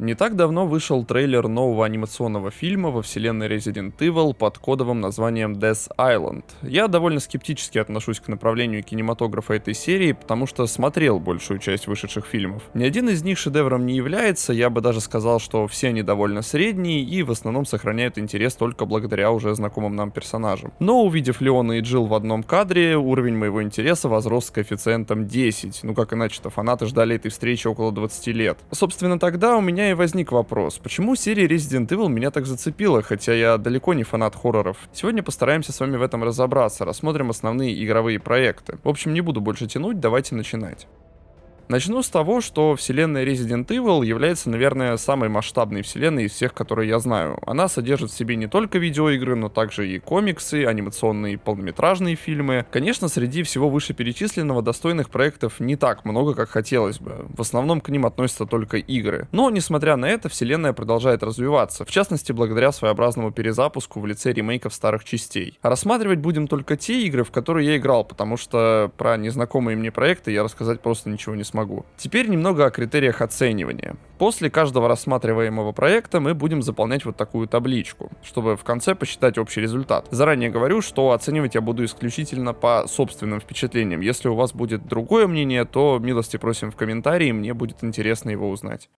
Не так давно вышел трейлер нового анимационного фильма во вселенной Resident Evil под кодовым названием Death Island. Я довольно скептически отношусь к направлению кинематографа этой серии, потому что смотрел большую часть вышедших фильмов. Ни один из них шедевром не является, я бы даже сказал, что все они довольно средние и в основном сохраняют интерес только благодаря уже знакомым нам персонажам. Но увидев Леона и Джилл в одном кадре, уровень моего интереса возрос с коэффициентом 10. Ну как иначе-то, фанаты ждали этой встречи около 20 лет. Собственно тогда у меня меня и возник вопрос, почему серия Resident Evil меня так зацепила, хотя я далеко не фанат хорроров. Сегодня постараемся с вами в этом разобраться, рассмотрим основные игровые проекты. В общем, не буду больше тянуть, давайте начинать. Начну с того, что вселенная Resident Evil является, наверное, самой масштабной вселенной из всех, которые я знаю. Она содержит в себе не только видеоигры, но также и комиксы, анимационные полнометражные фильмы. Конечно, среди всего вышеперечисленного достойных проектов не так много, как хотелось бы. В основном к ним относятся только игры. Но, несмотря на это, вселенная продолжает развиваться, в частности, благодаря своеобразному перезапуску в лице ремейков старых частей. А рассматривать будем только те игры, в которые я играл, потому что про незнакомые мне проекты я рассказать просто ничего не смогу смогу. Теперь немного о критериях оценивания. После каждого рассматриваемого проекта мы будем заполнять вот такую табличку, чтобы в конце посчитать общий результат. Заранее говорю, что оценивать я буду исключительно по собственным впечатлениям. Если у вас будет другое мнение, то милости просим в комментарии, мне будет интересно его узнать.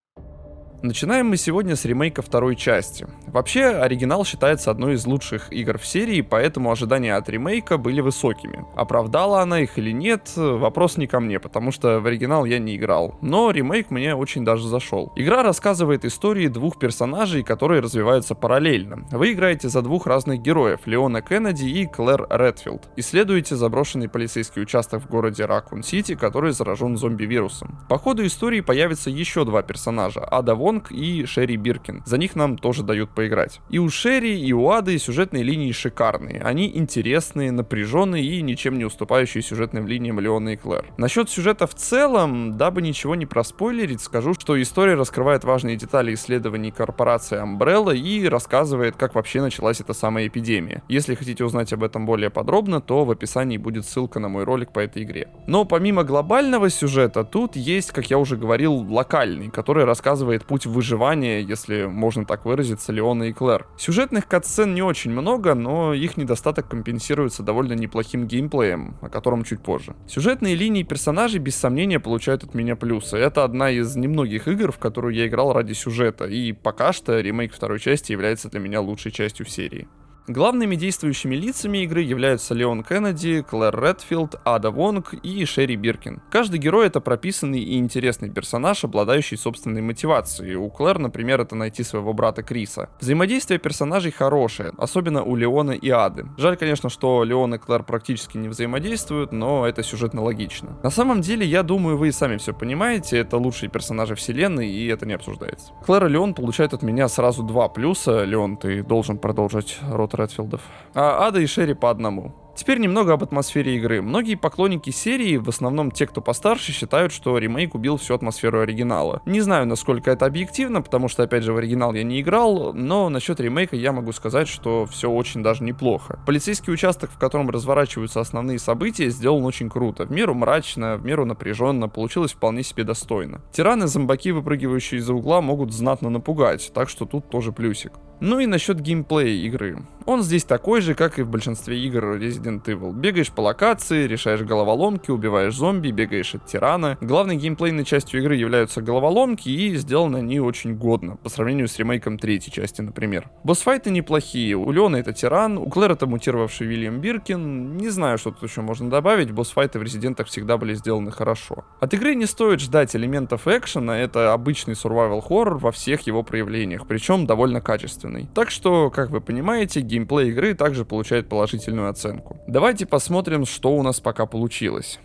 Начинаем мы сегодня с ремейка второй части. Вообще, оригинал считается одной из лучших игр в серии, поэтому ожидания от ремейка были высокими. Оправдала она их или нет, вопрос не ко мне, потому что в оригинал я не играл. Но ремейк мне очень даже зашел. Игра рассказывает истории двух персонажей, которые развиваются параллельно. Вы играете за двух разных героев, Леона Кеннеди и Клэр Редфилд. Исследуете заброшенный полицейский участок в городе Ракун-Сити, который заражен зомби-вирусом. По ходу истории появятся еще два персонажа, Ада Вонг и Шерри Биркин. За них нам тоже дают поиграть. И у Шерри, и у Ады сюжетные линии шикарные. Они интересные, напряженные и ничем не уступающие сюжетным линиям Леона и Клэр. Насчет сюжета в целом, дабы ничего не проспойлерить, скажу, что история раскрывает важные детали исследований корпорации Umbrella и рассказывает, как вообще началась эта самая эпидемия. Если хотите узнать об этом более подробно, то в описании будет ссылка на мой ролик по этой игре. Но помимо глобального сюжета, тут есть, как я уже говорил, локальный, который рассказывает путь выживания, если можно так выразиться, Леона и Клэр. Сюжетных катсцен не очень много, но их недостаток компенсируется довольно неплохим геймплеем, о котором чуть позже. Сюжетные линии персонажей без сомнения получают от меня плюсы. Это одна из немногих игр, в которую я играл ради сюжета, и пока что ремейк второй части является для меня лучшей частью в серии. Главными действующими лицами игры являются Леон Кеннеди, Клэр Редфилд, Ада Вонг и Шерри Биркин. Каждый герой это прописанный и интересный персонаж, обладающий собственной мотивацией. У Клэр, например, это найти своего брата Криса. Взаимодействие персонажей хорошее, особенно у Леона и Ады. Жаль, конечно, что Леон и Клэр практически не взаимодействуют, но это сюжетно логично. На самом деле, я думаю, вы и сами все понимаете, это лучшие персонажи вселенной, и это не обсуждается. Клэр и Леон получают от меня сразу два плюса. Леон, ты должен продолжить рот Редфилдов. А Ада и Шерри по одному. Теперь немного об атмосфере игры. Многие поклонники серии, в основном те, кто постарше, считают, что ремейк убил всю атмосферу оригинала. Не знаю, насколько это объективно, потому что, опять же, в оригинал я не играл, но насчет ремейка я могу сказать, что все очень даже неплохо. Полицейский участок, в котором разворачиваются основные события, сделан очень круто. В меру мрачно, в меру напряженно, получилось вполне себе достойно. Тираны-зомбаки, выпрыгивающие из-за угла, могут знатно напугать, так что тут тоже плюсик. Ну и насчет геймплея игры. Он здесь такой же, как и в большинстве игр Resident Evil. Бегаешь по локации, решаешь головоломки, убиваешь зомби, бегаешь от тирана. Главной геймплейной частью игры являются головоломки, и сделаны они очень годно, по сравнению с ремейком третьей части, например. Босс-файты неплохие. У Леона это тиран, у Клэр это мутировавший Вильям Биркин. Не знаю, что тут еще можно добавить, босс-файты в Резидентах всегда были сделаны хорошо. От игры не стоит ждать элементов экшена, это обычный survival horror во всех его проявлениях, причем довольно качественный качественный. Так что, как вы понимаете, геймплей игры также получает положительную оценку. Давайте посмотрим, что у нас пока получилось.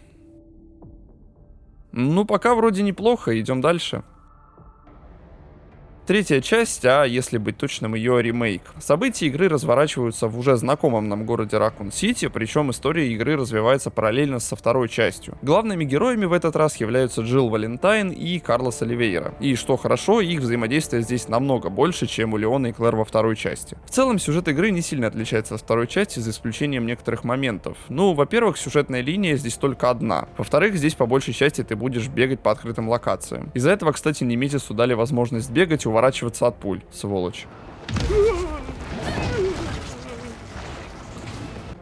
Ну, пока вроде неплохо, идем дальше. Третья часть, а если быть точным, ее ремейк. События игры разворачиваются в уже знакомом нам городе Ракун-Сити, причем история игры развивается параллельно со второй частью. Главными героями в этот раз являются Джилл Валентайн и Карлос Оливейра. И что хорошо, их взаимодействие здесь намного больше, чем у Леона и Клэр во второй части. В целом, сюжет игры не сильно отличается от второй части, за исключением некоторых моментов. Ну, во-первых, сюжетная линия здесь только одна. Во-вторых, здесь по большей части ты будешь бегать по открытым локациям. Из-за этого, кстати, Неметису дали возможность бегать и уворачиваться от пуль, сволочь.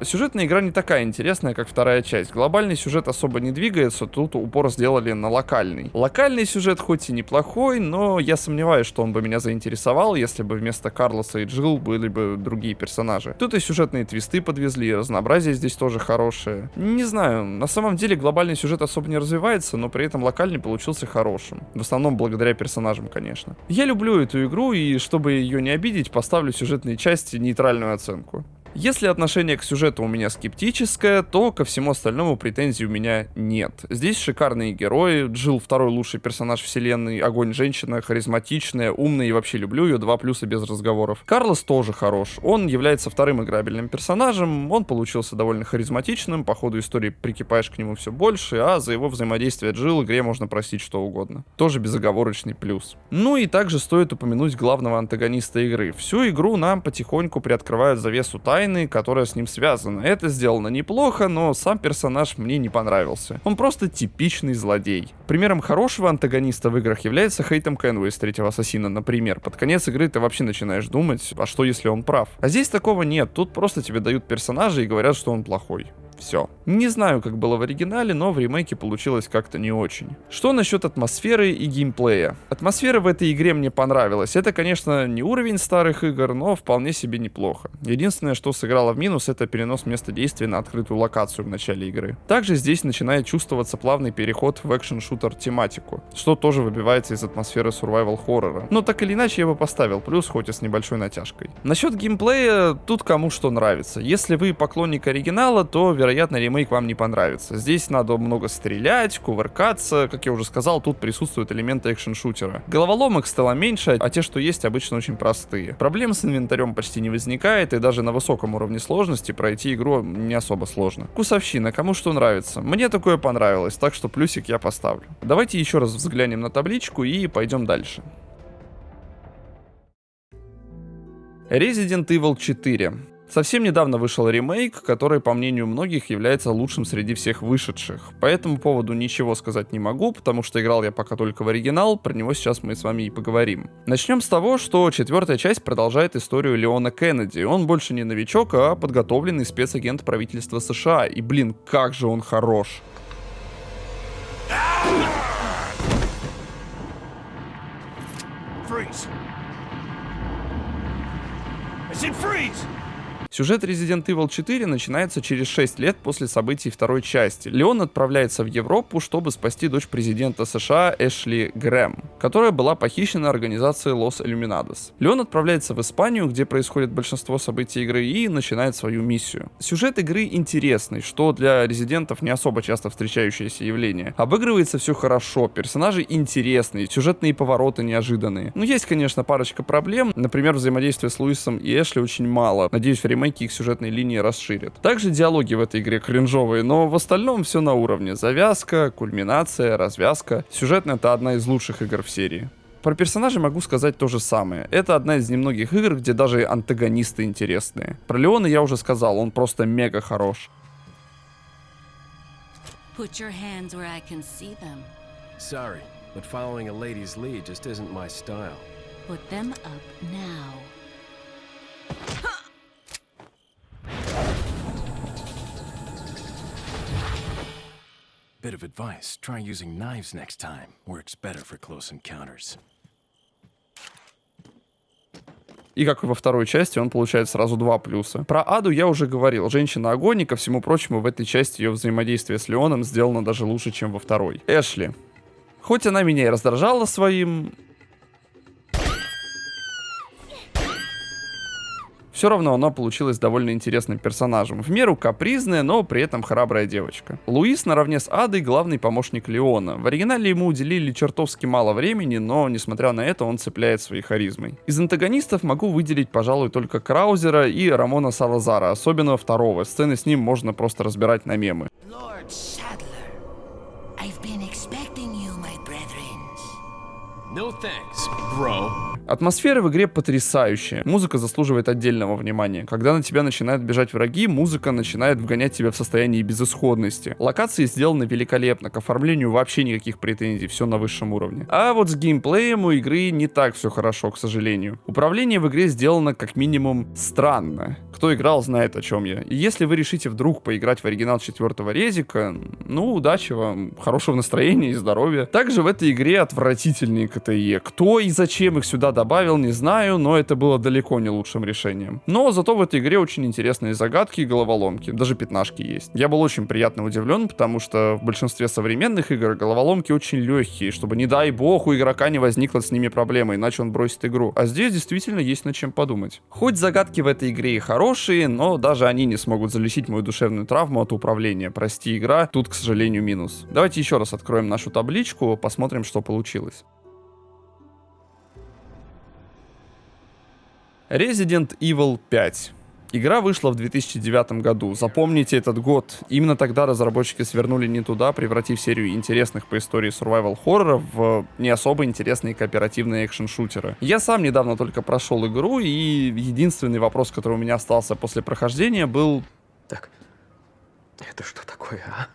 Сюжетная игра не такая интересная, как вторая часть. Глобальный сюжет особо не двигается, тут упор сделали на локальный. Локальный сюжет хоть и неплохой, но я сомневаюсь, что он бы меня заинтересовал, если бы вместо Карлоса и Джилл были бы другие персонажи. Тут и сюжетные твисты подвезли, разнообразие здесь тоже хорошее. Не знаю, на самом деле глобальный сюжет особо не развивается, но при этом локальный получился хорошим. В основном благодаря персонажам, конечно. Я люблю эту игру, и чтобы ее не обидеть, поставлю сюжетной части нейтральную оценку. Если отношение к сюжету у меня скептическое, то ко всему остальному претензий у меня нет. Здесь шикарные герои, Джилл второй лучший персонаж вселенной, огонь женщина, харизматичная, умная и вообще люблю ее, два плюса без разговоров. Карлос тоже хорош, он является вторым играбельным персонажем, он получился довольно харизматичным, по ходу истории прикипаешь к нему все больше, а за его взаимодействие Джилл игре можно простить что угодно. Тоже безоговорочный плюс. Ну и также стоит упомянуть главного антагониста игры. Всю игру нам потихоньку приоткрывают завесу тайн, тайны, которая с ним связана. Это сделано неплохо, но сам персонаж мне не понравился. Он просто типичный злодей. Примером хорошего антагониста в играх является Хейтом Кенвей из третьего Ассасина, например. Под конец игры ты вообще начинаешь думать, а что если он прав? А здесь такого нет, тут просто тебе дают персонажа и говорят, что он плохой. Все. Не знаю, как было в оригинале, но в ремейке получилось как-то не очень. Что насчет атмосферы и геймплея? Атмосфера в этой игре мне понравилась. Это, конечно, не уровень старых игр, но вполне себе неплохо. Единственное, что сыграло в минус, это перенос места действия на открытую локацию в начале игры. Также здесь начинает чувствоваться плавный переход в экшен-шутер тематику, что тоже выбивается из атмосферы survival хоррора. Но так или иначе я бы поставил плюс, хоть и с небольшой натяжкой. Насчет геймплея, тут кому что нравится. Если вы поклонник оригинала, то, вероятно, вероятно, ремейк вам не понравится. Здесь надо много стрелять, кувыркаться. Как я уже сказал, тут присутствуют элементы экшен-шутера. Головоломок стало меньше, а те, что есть, обычно очень простые. Проблем с инвентарем почти не возникает, и даже на высоком уровне сложности пройти игру не особо сложно. Кусовщина, кому что нравится. Мне такое понравилось, так что плюсик я поставлю. Давайте еще раз взглянем на табличку и пойдем дальше. Resident Evil 4. Совсем недавно вышел ремейк, который, по мнению многих, является лучшим среди всех вышедших. По этому поводу ничего сказать не могу, потому что играл я пока только в оригинал, про него сейчас мы с вами и поговорим. Начнем с того, что четвертая часть продолжает историю Леона Кеннеди. Он больше не новичок, а подготовленный спецагент правительства США. И блин, как же он хорош. Freeze. I said freeze! Сюжет Resident Evil 4 начинается через 6 лет после событий второй части. Леон отправляется в Европу, чтобы спасти дочь президента США Эшли Грэм, которая была похищена организацией Los Illuminados. Леон отправляется в Испанию, где происходит большинство событий игры, и начинает свою миссию. Сюжет игры интересный, что для резидентов не особо часто встречающееся явление. Обыгрывается все хорошо, персонажи интересные, сюжетные повороты неожиданные. Но есть, конечно, парочка проблем, например, взаимодействие с Луисом и Эшли очень мало. Надеюсь, время ремейки их сюжетной линии расширят. Также диалоги в этой игре кринжовые, но в остальном все на уровне. Завязка, кульминация, развязка. Сюжетно это одна из лучших игр в серии. Про персонажей могу сказать то же самое. Это одна из немногих игр, где даже антагонисты интересные. Про Леона я уже сказал, он просто мега хорош. Put your hands where I can see them. Sorry, but following a lady's lead just isn't my style. Put them up now. Bit of advice, try using knives next time. Works better for close encounters. И как и во второй части, он получает сразу два плюса. Про Аду я уже говорил. Женщина-огонь, и ко всему прочему, в этой части ее взаимодействие с Леоном сделано даже лучше, чем во второй. Эшли. Хоть она меня и раздражала своим Все равно она получилась довольно интересным персонажем. В меру капризная, но при этом храбрая девочка. Луис наравне с Адой главный помощник Леона. В оригинале ему уделили чертовски мало времени, но несмотря на это он цепляет своей харизмой. Из антагонистов могу выделить, пожалуй, только Краузера и Рамона Салазара, особенно второго. Сцены с ним можно просто разбирать на мемы. Lord Sadler, I've been No thanks, bro. Атмосфера в игре потрясающая. Музыка заслуживает отдельного внимания. Когда на тебя начинают бежать враги, музыка начинает вгонять тебя в состояние безысходности. Локации сделаны великолепно, к оформлению вообще никаких претензий, все на высшем уровне. А вот с геймплеем у игры не так все хорошо, к сожалению. Управление в игре сделано как минимум странно. Кто играл, знает о чем я. И если вы решите вдруг поиграть в оригинал четвертого резика, ну, удачи вам, хорошего настроения и здоровья. Также в этой игре отвратительные КТЕ. Кто и зачем их сюда добавил, не знаю, но это было далеко не лучшим решением. Но зато в этой игре очень интересные загадки и головоломки. Даже пятнашки есть. Я был очень приятно удивлен, потому что в большинстве современных игр головоломки очень легкие, чтобы, не дай бог, у игрока не возникло с ними проблемы, иначе он бросит игру. А здесь действительно есть над чем подумать. Хоть загадки в этой игре и хорошие, но даже они не смогут залечить мою душевную травму от управления. Прости, игра, тут, к сожалению, минус. Давайте еще раз откроем нашу табличку, посмотрим, что получилось. Resident Evil 5. Игра вышла в 2009 году. Запомните этот год. Именно тогда разработчики свернули не туда, превратив серию интересных по истории survival хорроров в не особо интересные кооперативные экшен-шутеры. Я сам недавно только прошел игру, и единственный вопрос, который у меня остался после прохождения, был Так, это что такое, а?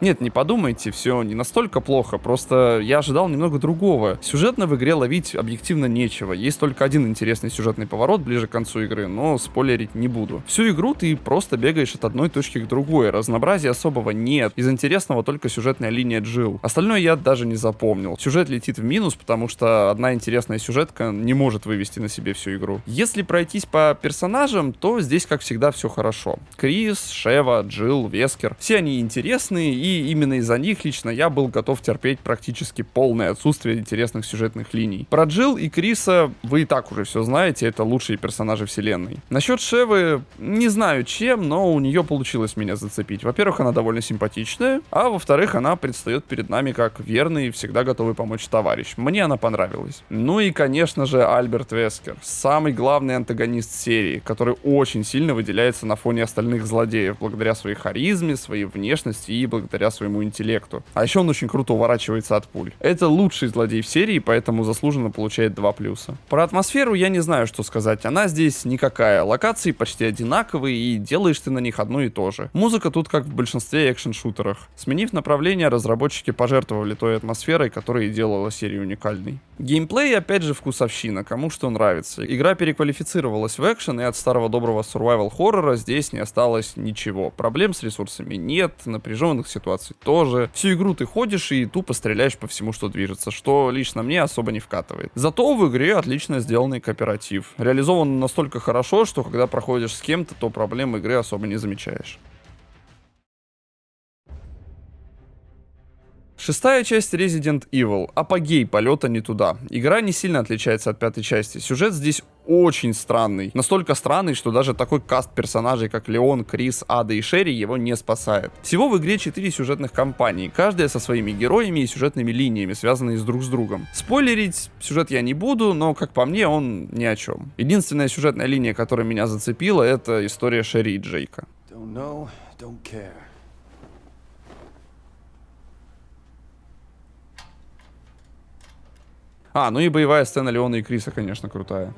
Нет, не подумайте, все не настолько плохо, просто я ожидал немного другого. Сюжетно в игре ловить объективно нечего. Есть только один интересный сюжетный поворот ближе к концу игры, но спойлерить не буду. Всю игру ты просто бегаешь от одной точки к другой, разнообразия особого нет. Из интересного только сюжетная линия Джил. Остальное я даже не запомнил. Сюжет летит в минус, потому что одна интересная сюжетка не может вывести на себе всю игру. Если пройтись по персонажам, то здесь, как всегда, все хорошо. Крис, Шева, Джил, Вескер. Все они интересные и и именно из-за них лично я был готов терпеть практически полное отсутствие интересных сюжетных линий. Про Джилл и Криса вы и так уже все знаете, это лучшие персонажи вселенной. Насчет Шевы, не знаю чем, но у нее получилось меня зацепить. Во-первых, она довольно симпатичная, а во-вторых, она предстает перед нами как верный и всегда готовый помочь товарищ. Мне она понравилась. Ну и, конечно же, Альберт Вескер, самый главный антагонист серии, который очень сильно выделяется на фоне остальных злодеев, благодаря своей харизме, своей внешности и благодаря благодаря своему интеллекту. А еще он очень круто уворачивается от пуль. Это лучший злодей в серии, поэтому заслуженно получает 2 плюса. Про атмосферу я не знаю, что сказать. Она здесь никакая. Локации почти одинаковые, и делаешь ты на них одно и то же. Музыка тут как в большинстве экшен-шутерах. Сменив направление, разработчики пожертвовали той атмосферой, которая делала серию уникальной. Геймплей, опять же, вкусовщина, кому что нравится. Игра переквалифицировалась в экшен, и от старого доброго survival хоррора здесь не осталось ничего. Проблем с ресурсами нет, напряженных ситуаций ситуаций тоже. Всю игру ты ходишь и тупо стреляешь по всему, что движется, что лично мне особо не вкатывает. Зато в игре отлично сделанный кооператив. Реализован настолько хорошо, что когда проходишь с кем-то, то проблем игры особо не замечаешь. Шестая часть Resident Evil. Апогей полета не туда. Игра не сильно отличается от пятой части. Сюжет здесь очень странный. Настолько странный, что даже такой каст персонажей, как Леон, Крис, Ада и Шерри, его не спасает. Всего в игре 4 сюжетных кампании, каждая со своими героями и сюжетными линиями, связанные с друг с другом. Спойлерить сюжет я не буду, но, как по мне, он ни о чем. Единственная сюжетная линия, которая меня зацепила, это история Шерри и Джейка. Don't know, don't care. А, ну и боевая сцена Леона и Криса, конечно, крутая.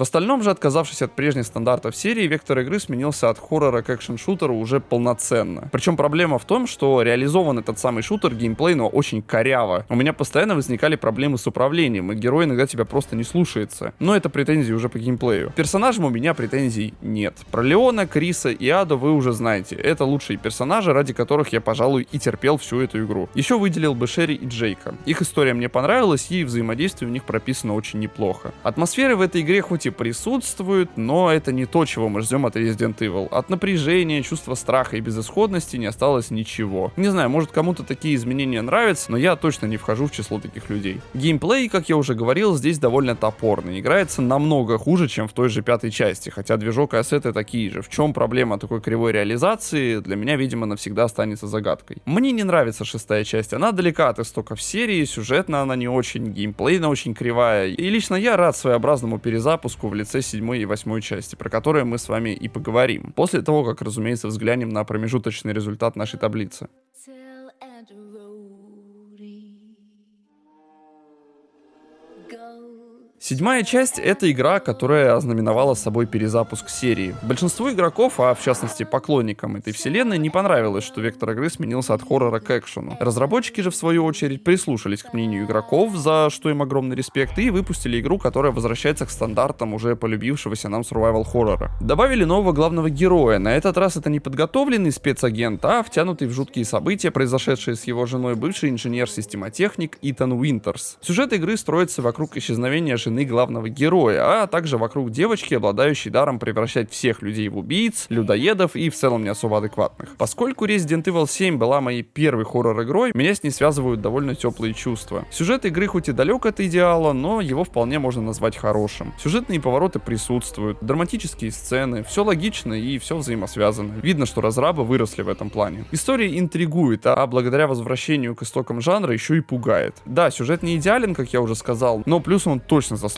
В остальном же, отказавшись от прежних стандартов серии, вектор игры сменился от хоррора к экшен-шутеру уже полноценно. Причем проблема в том, что реализован этот самый шутер геймплейно очень коряво. У меня постоянно возникали проблемы с управлением, и герой иногда тебя просто не слушается. Но это претензии уже по геймплею. Персонажам у меня претензий нет. Про Леона, Криса и Аду вы уже знаете. Это лучшие персонажи, ради которых я, пожалуй, и терпел всю эту игру. Еще выделил бы Шерри и Джейка. Их история мне понравилась, и взаимодействие у них прописано очень неплохо. Атмосфера в этой игре хоть и присутствует, но это не то, чего мы ждем от Resident Evil. От напряжения, чувства страха и безысходности не осталось ничего. Не знаю, может кому-то такие изменения нравятся, но я точно не вхожу в число таких людей. Геймплей, как я уже говорил, здесь довольно топорный. Играется намного хуже, чем в той же пятой части, хотя движок и ассеты такие же. В чем проблема такой кривой реализации, для меня, видимо, навсегда останется загадкой. Мне не нравится шестая часть, она далека от истоков серии, сюжетно она не очень, геймплейно очень кривая, и лично я рад своеобразному перезапуску в лице седьмой и восьмой части, про которые мы с вами и поговорим. После того, как, разумеется, взглянем на промежуточный результат нашей таблицы. Седьмая часть — это игра, которая ознаменовала собой перезапуск серии. Большинству игроков, а в частности поклонникам этой вселенной, не понравилось, что вектор игры сменился от хоррора к экшену. Разработчики же, в свою очередь, прислушались к мнению игроков, за что им огромный респект, и выпустили игру, которая возвращается к стандартам уже полюбившегося нам survival хоррора. Добавили нового главного героя. На этот раз это не подготовленный спецагент, а втянутый в жуткие события, произошедшие с его женой бывший инженер-системотехник Итан Уинтерс. Сюжет игры строится вокруг исчезновения жены главного героя, а также вокруг девочки, обладающей даром превращать всех людей в убийц, людоедов и в целом не особо адекватных. Поскольку Resident Evil 7 была моей первой хоррор-игрой, меня с ней связывают довольно теплые чувства. Сюжет игры хоть и далек от идеала, но его вполне можно назвать хорошим. Сюжетные повороты присутствуют, драматические сцены, все логично и все взаимосвязано. Видно, что разрабы выросли в этом плане. История интригует, а благодаря возвращению к истокам жанра еще и пугает. Да, сюжет не идеален, как я уже сказал, но плюс он точно заслуживает,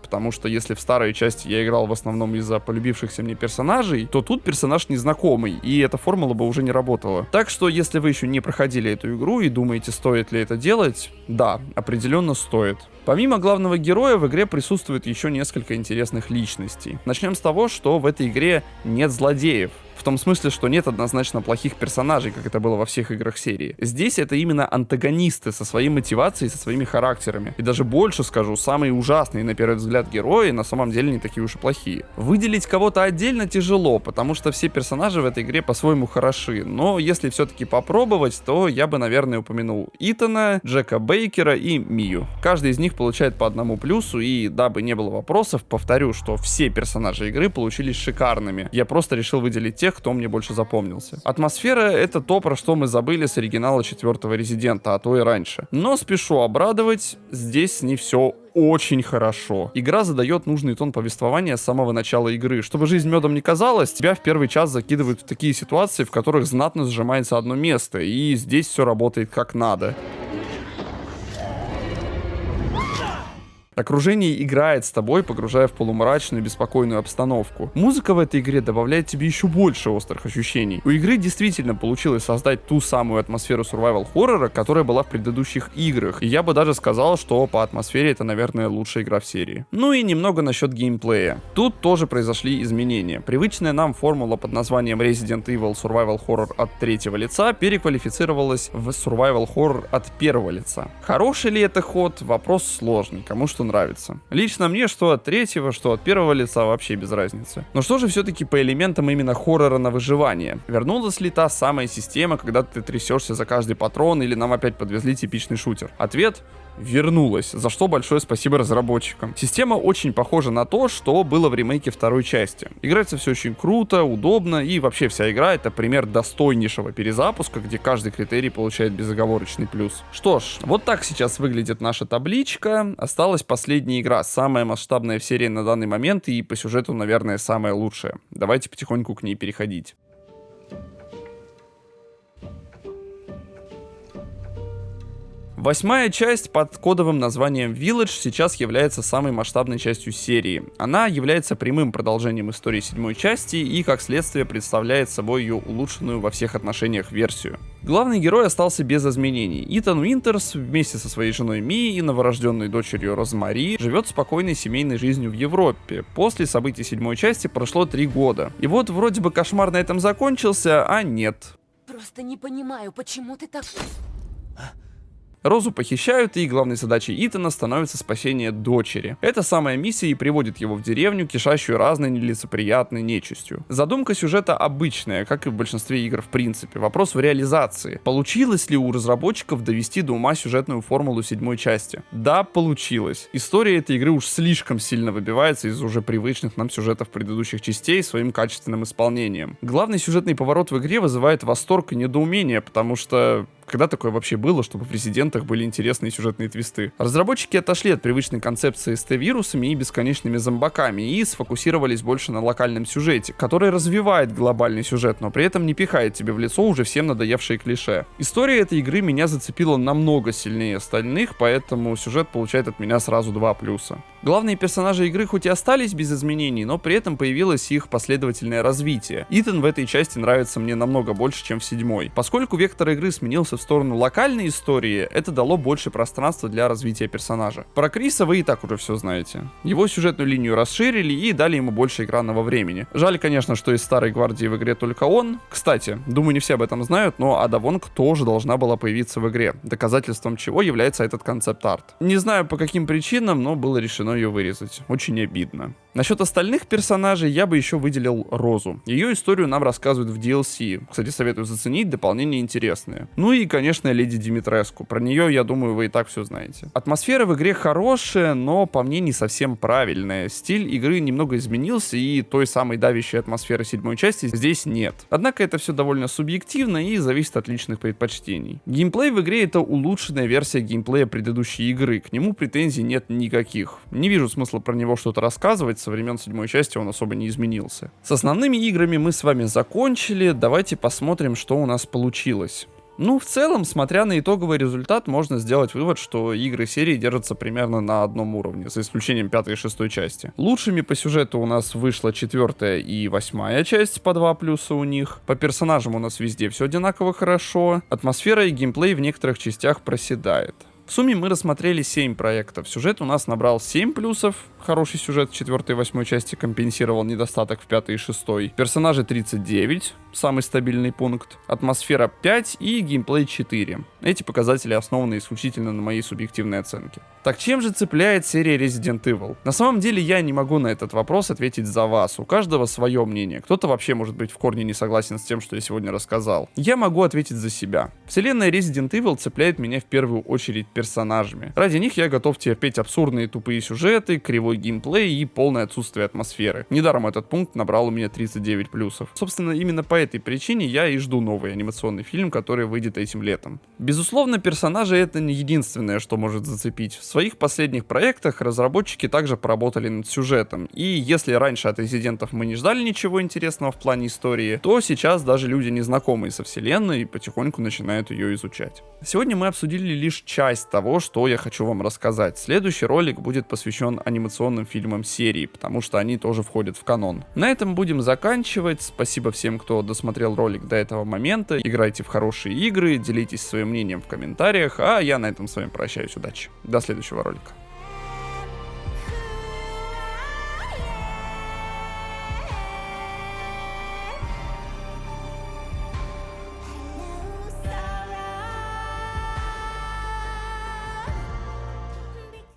потому что если в старой части я играл в основном из-за полюбившихся мне персонажей, то тут персонаж незнакомый, и эта формула бы уже не работала. Так что, если вы еще не проходили эту игру и думаете, стоит ли это делать, да, определенно стоит. Помимо главного героя в игре присутствует еще несколько интересных личностей. Начнем с того, что в этой игре нет злодеев. В том смысле, что нет однозначно плохих персонажей, как это было во всех играх серии. Здесь это именно антагонисты со своей мотивацией, со своими характерами. И даже больше скажу, самые ужасные на первый взгляд герои на самом деле не такие уж и плохие. Выделить кого-то отдельно тяжело, потому что все персонажи в этой игре по-своему хороши. Но если все-таки попробовать, то я бы, наверное, упомянул Итана, Джека Бейкера и Мию. Каждый из них получает по одному плюсу, и дабы не было вопросов, повторю, что все персонажи игры получились шикарными. Я просто решил выделить тех, кто мне больше запомнился. Атмосфера — это то, про что мы забыли с оригинала четвертого Резидента, а то и раньше. Но спешу обрадовать, здесь не все очень хорошо. Игра задает нужный тон повествования с самого начала игры. Чтобы жизнь медом не казалась, тебя в первый час закидывают в такие ситуации, в которых знатно сжимается одно место, и здесь все работает как надо. Окружение играет с тобой, погружая в полумрачную, беспокойную обстановку. Музыка в этой игре добавляет тебе еще больше острых ощущений. У игры действительно получилось создать ту самую атмосферу survival хоррора, которая была в предыдущих играх. И я бы даже сказал, что по атмосфере это, наверное, лучшая игра в серии. Ну и немного насчет геймплея. Тут тоже произошли изменения. Привычная нам формула под названием Resident Evil Survival Horror от третьего лица переквалифицировалась в Survival Horror от первого лица. Хороший ли это ход? Вопрос сложный. Кому что нравится. Лично мне, что от третьего, что от первого лица вообще без разницы. Но что же все-таки по элементам именно хоррора на выживание? Вернулась ли та самая система, когда ты трясешься за каждый патрон, или нам опять подвезли типичный шутер? Ответ вернулась, за что большое спасибо разработчикам. Система очень похожа на то, что было в ремейке второй части. Играется все очень круто, удобно, и вообще вся игра это пример достойнейшего перезапуска, где каждый критерий получает безоговорочный плюс. Что ж, вот так сейчас выглядит наша табличка. Осталась последняя игра, самая масштабная в серии на данный момент и по сюжету, наверное, самая лучшая. Давайте потихоньку к ней переходить. Восьмая часть под кодовым названием Village сейчас является самой масштабной частью серии. Она является прямым продолжением истории седьмой части и, как следствие, представляет собой ее улучшенную во всех отношениях версию. Главный герой остался без изменений. Итан Уинтерс вместе со своей женой Ми и новорожденной дочерью Розмари живет спокойной семейной жизнью в Европе. После событий седьмой части прошло три года. И вот вроде бы кошмар на этом закончился, а нет. Просто не понимаю, почему ты так... Розу похищают, и главной задачей Итана становится спасение дочери. Эта самая миссия и приводит его в деревню, кишащую разной нелицеприятной нечистью. Задумка сюжета обычная, как и в большинстве игр в принципе. Вопрос в реализации. Получилось ли у разработчиков довести до ума сюжетную формулу седьмой части? Да, получилось. История этой игры уж слишком сильно выбивается из уже привычных нам сюжетов предыдущих частей своим качественным исполнением. Главный сюжетный поворот в игре вызывает восторг и недоумение, потому что когда такое вообще было, чтобы в резидентах были интересные сюжетные твисты? Разработчики отошли от привычной концепции с Т-вирусами и бесконечными зомбаками и сфокусировались больше на локальном сюжете, который развивает глобальный сюжет, но при этом не пихает тебе в лицо уже всем надоевшие клише. История этой игры меня зацепила намного сильнее остальных, поэтому сюжет получает от меня сразу два плюса. Главные персонажи игры хоть и остались без изменений, но при этом появилось их последовательное развитие. Итан в этой части нравится мне намного больше, чем в седьмой. Поскольку вектор игры сменился в сторону локальной истории, это дало больше пространства для развития персонажа. Про Криса вы и так уже все знаете. Его сюжетную линию расширили и дали ему больше экранного времени. Жаль, конечно, что из старой гвардии в игре только он. Кстати, думаю, не все об этом знают, но Ада Вонг тоже должна была появиться в игре, доказательством чего является этот концепт-арт. Не знаю по каким причинам, но было решено ее вырезать. Очень обидно. Насчет остальных персонажей я бы еще выделил Розу. Ее историю нам рассказывают в DLC. Кстати, советую заценить, дополнение интересное. Ну и, конечно, Леди Димитреску. Про нее, я думаю, вы и так все знаете. Атмосфера в игре хорошая, но по мне не совсем правильная. Стиль игры немного изменился, и той самой давящей атмосферы седьмой части здесь нет. Однако это все довольно субъективно и зависит от личных предпочтений. Геймплей в игре это улучшенная версия геймплея предыдущей игры. К нему претензий нет никаких. Не вижу смысла про него что-то рассказывать, со времен седьмой части он особо не изменился. С основными играми мы с вами закончили, давайте посмотрим, что у нас получилось. Ну, в целом, смотря на итоговый результат, можно сделать вывод, что игры серии держатся примерно на одном уровне, за исключением пятой и шестой части. Лучшими по сюжету у нас вышла четвертая и восьмая часть, по два плюса у них. По персонажам у нас везде все одинаково хорошо. Атмосфера и геймплей в некоторых частях проседает. В сумме мы рассмотрели 7 проектов. Сюжет у нас набрал 7 плюсов. Хороший сюжет 4 и 8 части компенсировал недостаток в 5 и 6. Персонажи 39, самый стабильный пункт. Атмосфера 5 и геймплей 4. Эти показатели основаны исключительно на моей субъективной оценке. Так чем же цепляет серия Resident Evil? На самом деле я не могу на этот вопрос ответить за вас. У каждого свое мнение. Кто-то вообще может быть в корне не согласен с тем, что я сегодня рассказал. Я могу ответить за себя. Вселенная Resident Evil цепляет меня в первую очередь персонажами. Ради них я готов терпеть абсурдные тупые сюжеты, кривой геймплей и полное отсутствие атмосферы. Недаром этот пункт набрал у меня 39 плюсов. Собственно, именно по этой причине я и жду новый анимационный фильм, который выйдет этим летом. Безусловно, персонажи это не единственное, что может зацепить. В своих последних проектах разработчики также поработали над сюжетом. И если раньше от резидентов мы не ждали ничего интересного в плане истории, то сейчас даже люди, незнакомые со вселенной, потихоньку начинают ее изучать. Сегодня мы обсудили лишь часть того, что я хочу вам рассказать. Следующий ролик будет посвящен анимационным фильмам серии, потому что они тоже входят в канон. На этом будем заканчивать. Спасибо всем, кто досмотрел ролик до этого момента. Играйте в хорошие игры, делитесь своим мнением в комментариях, а я на этом с вами прощаюсь. Удачи. До следующего ролика.